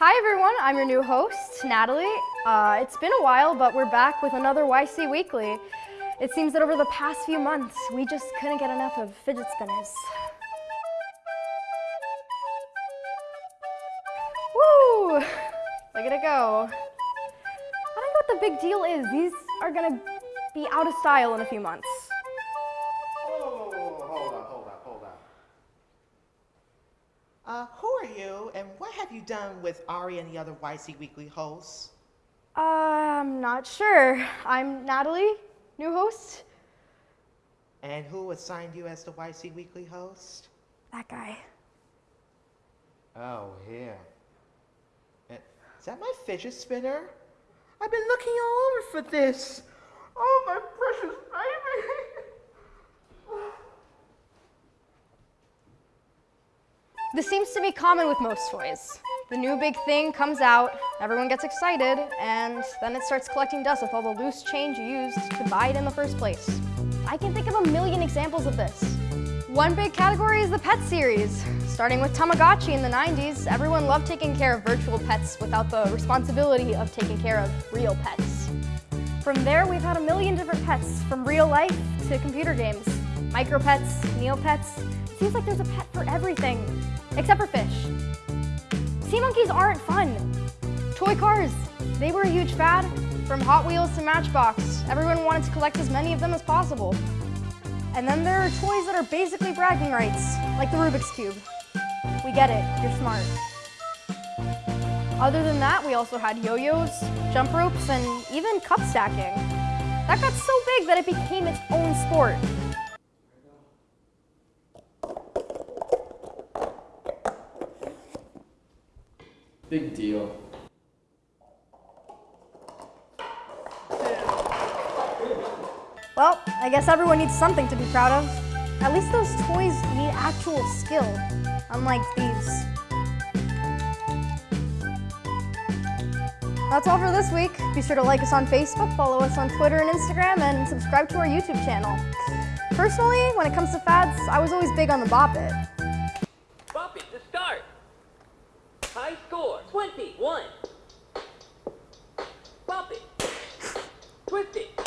Hi everyone, I'm your new host, Natalie. Uh, it's been a while, but we're back with another YC Weekly. It seems that over the past few months, we just couldn't get enough of fidget spinners. Woo! Look at it go. I don't know what the big deal is. These are gonna be out of style in a few months. Oh, hold on, hold on, hold on. Uh, are you, and what have you done with Ari and the other YC Weekly hosts? Uh, I'm not sure. I'm Natalie, new host. And who assigned you as the YC Weekly host? That guy. Oh, here. And Is that my fidget spinner? I've been looking all over for this. Oh, my precious This seems to be common with most toys. The new big thing comes out, everyone gets excited, and then it starts collecting dust with all the loose change you used to buy it in the first place. I can think of a million examples of this. One big category is the pet series. Starting with Tamagotchi in the 90s, everyone loved taking care of virtual pets without the responsibility of taking care of real pets. From there, we've had a million different pets, from real life to computer games. Micro pets, Neopets. Seems like there's a pet for everything, except for fish. Sea monkeys aren't fun. Toy cars, they were a huge fad. From Hot Wheels to Matchbox, everyone wanted to collect as many of them as possible. And then there are toys that are basically bragging rights, like the Rubik's Cube. We get it, you're smart. Other than that, we also had yo-yos, jump ropes, and even cup stacking. That got so big that it became its own sport. Big deal. Well, I guess everyone needs something to be proud of. At least those toys need actual skill, unlike these. That's all for this week. Be sure to like us on Facebook, follow us on Twitter and Instagram, and subscribe to our YouTube channel. Personally, when it comes to fads, I was always big on the Bop It. High score, 21. Bop it. Twist it.